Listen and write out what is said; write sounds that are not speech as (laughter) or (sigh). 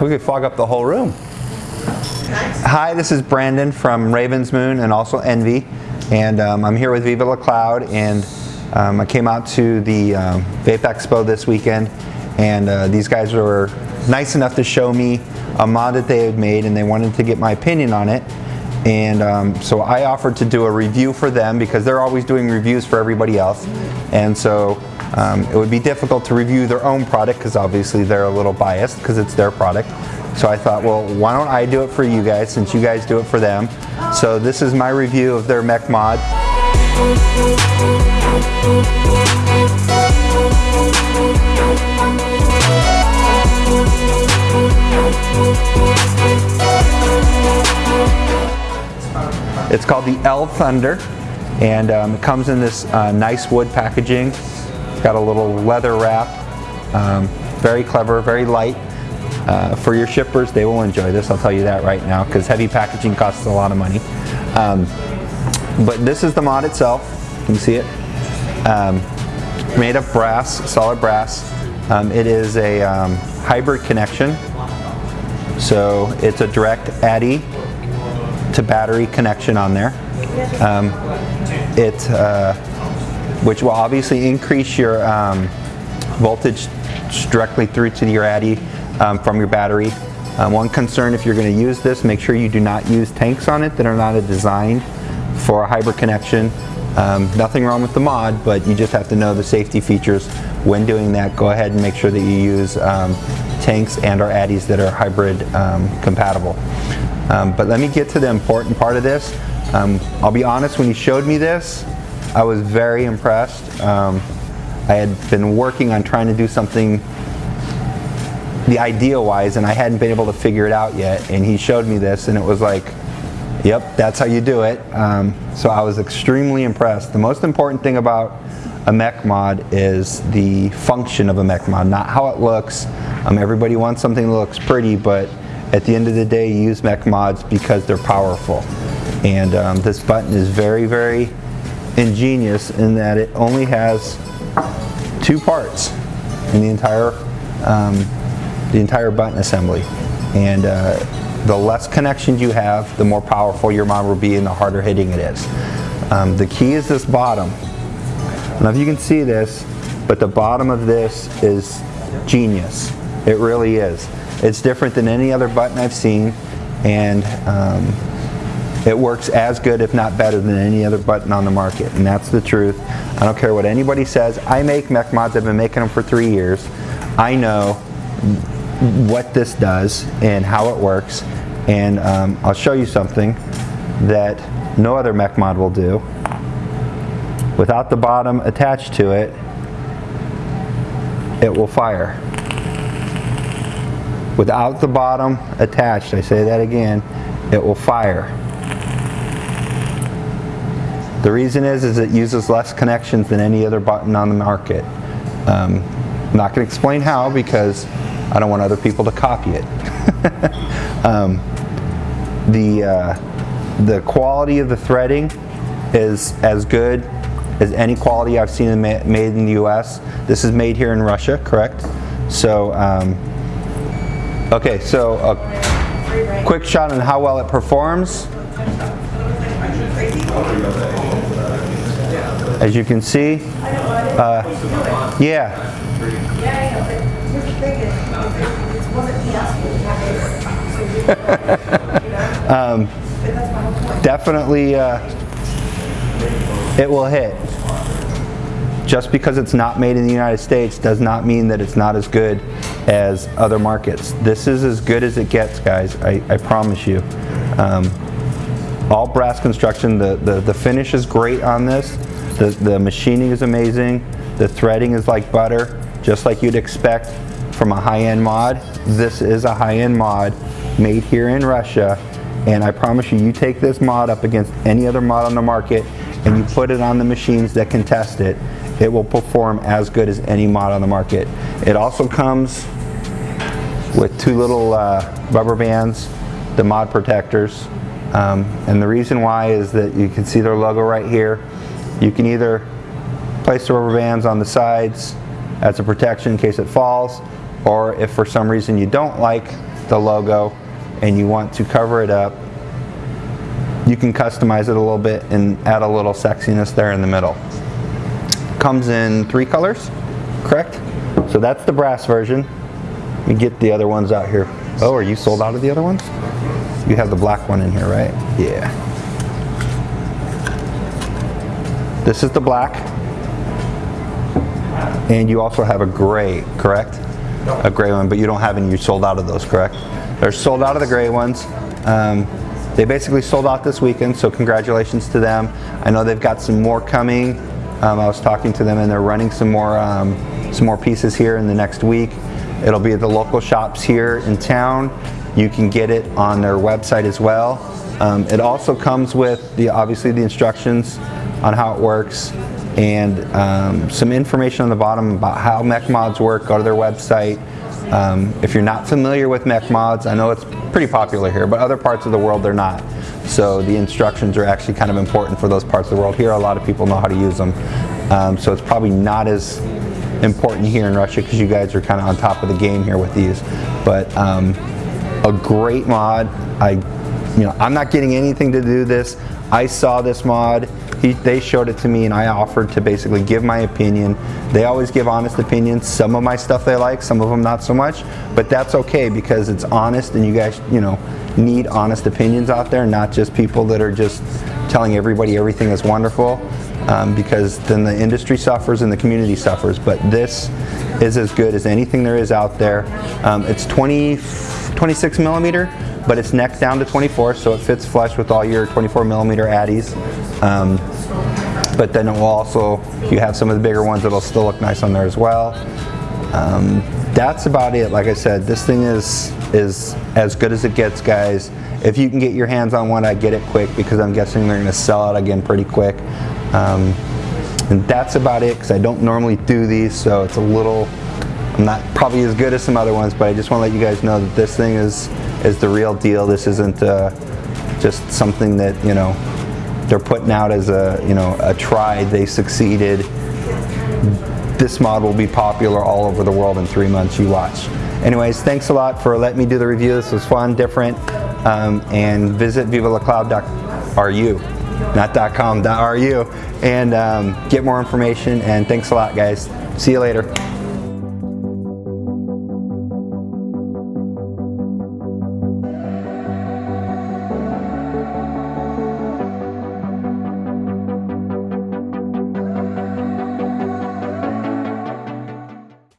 We could fog up the whole room. Hi, this is Brandon from Raven's Moon and also Envy. And um, I'm here with Viva La Cloud and um, I came out to the um, Vape Expo this weekend and uh, these guys were nice enough to show me a mod that they had made and they wanted to get my opinion on it. And um, so I offered to do a review for them because they're always doing reviews for everybody else. And so um, it would be difficult to review their own product because obviously they're a little biased because it's their product. So I thought, well, why don't I do it for you guys since you guys do it for them. So this is my review of their mech mod. It's called the L Thunder and um, it comes in this uh, nice wood packaging. Got a little leather wrap. Um, very clever, very light. Uh, for your shippers, they will enjoy this, I'll tell you that right now, because heavy packaging costs a lot of money. Um, but this is the mod itself, you can see it. Um, made of brass, solid brass. Um, it is a um, hybrid connection, so it's a direct atty to battery connection on there. Um, it, uh, which will obviously increase your um, voltage directly through to your atty um, from your battery. Um, one concern if you're going to use this, make sure you do not use tanks on it that are not designed for a hybrid connection. Um, nothing wrong with the mod, but you just have to know the safety features. When doing that, go ahead and make sure that you use um, tanks and or atties that are hybrid um, compatible. Um, but let me get to the important part of this. Um, I'll be honest, when he showed me this, I was very impressed. Um, I had been working on trying to do something the idea wise and I hadn't been able to figure it out yet. And he showed me this and it was like yep that's how you do it. Um, so I was extremely impressed. The most important thing about a mech mod is the function of a mech mod not how it looks. Um, everybody wants something that looks pretty but at the end of the day you use mech mods because they're powerful. And um, this button is very very ingenious in that it only has two parts in the entire um, the entire button assembly. And uh, the less connections you have, the more powerful your mod will be and the harder hitting it is. Um, the key is this bottom. I don't know if you can see this, but the bottom of this is genius. It really is. It's different than any other button I've seen and um, it works as good if not better than any other button on the market and that's the truth. I don't care what anybody says. I make mech mods, I've been making them for three years. I know what this does and how it works and um, I'll show you something that no other mech mod will do. Without the bottom attached to it, it will fire. Without the bottom attached, I say that again, it will fire. The reason is, is it uses less connections than any other button on the market. Um, I'm not going to explain how because I don't want other people to copy it. (laughs) um, the, uh, the quality of the threading is as good as any quality I've seen made in the US. This is made here in Russia, correct? So, um, okay, so a quick shot on how well it performs. As you can see, uh, yeah, (laughs) um, definitely, uh, it will hit. Just because it's not made in the United States does not mean that it's not as good as other markets. This is as good as it gets, guys. I, I promise you. Um, all brass construction. The, the, the finish is great on this. The, the machining is amazing. The threading is like butter, just like you'd expect from a high-end mod. This is a high-end mod made here in Russia and I promise you, you take this mod up against any other mod on the market and you put it on the machines that can test it, it will perform as good as any mod on the market. It also comes with two little uh, rubber bands, the mod protectors. Um, and the reason why is that you can see their logo right here. You can either place the rubber bands on the sides as a protection in case it falls, or if for some reason you don't like the logo and you want to cover it up, you can customize it a little bit and add a little sexiness there in the middle. Comes in three colors, correct? So that's the brass version. Let me get the other ones out here. Oh, are you sold out of the other ones? You have the black one in here, right? Yeah. This is the black. And you also have a gray, correct? A gray one, but you don't have any, you sold out of those, correct? They're sold out of the gray ones. Um, they basically sold out this weekend, so congratulations to them. I know they've got some more coming. Um, I was talking to them and they're running some more, um, some more pieces here in the next week. It'll be at the local shops here in town. You can get it on their website as well. Um, it also comes with the obviously the instructions on how it works and um, some information on the bottom about how mech mods work. Go to their website. Um, if you're not familiar with mech mods, I know it's pretty popular here, but other parts of the world they're not. So the instructions are actually kind of important for those parts of the world. Here, a lot of people know how to use them. Um, so it's probably not as important here in Russia because you guys are kind of on top of the game here with these. But um, a great mod. I, you know, I'm not getting anything to do this. I saw this mod. He, they showed it to me and I offered to basically give my opinion. They always give honest opinions. Some of my stuff they like, some of them not so much, but that's okay because it's honest and you guys, you know, need honest opinions out there, not just people that are just telling everybody everything is wonderful um, because then the industry suffers and the community suffers. But this is as good as anything there is out there. Um, it's 20, 26 millimeter, but it's neck down to 24, so it fits flush with all your 24 millimeter atties. Um, but then it will also, you have some of the bigger ones that'll still look nice on there as well. Um, that's about it. Like I said, this thing is is as good as it gets, guys. If you can get your hands on one, I get it quick because I'm guessing they're going to sell out again pretty quick. Um, and that's about it because I don't normally do these, so it's a little, I'm not probably as good as some other ones, but I just want to let you guys know that this thing is is the real deal. This isn't uh, just something that you know they're putting out as a you know a try. They succeeded. This mod will be popular all over the world in three months. You watch. Anyways, thanks a lot for letting me do the review. This was fun, different, um, and visit vivalacloud.ru, not .com, .ru, and um, get more information. And thanks a lot, guys. See you later.